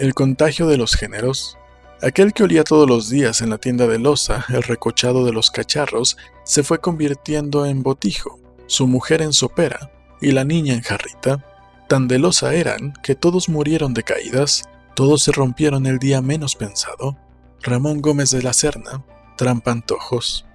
El contagio de los géneros. Aquel que olía todos los días en la tienda de loza el recochado de los cacharros se fue convirtiendo en botijo, su mujer en sopera y la niña en jarrita. Tan de loza eran que todos murieron de caídas, todos se rompieron el día menos pensado. Ramón Gómez de la Serna, Trampantojos.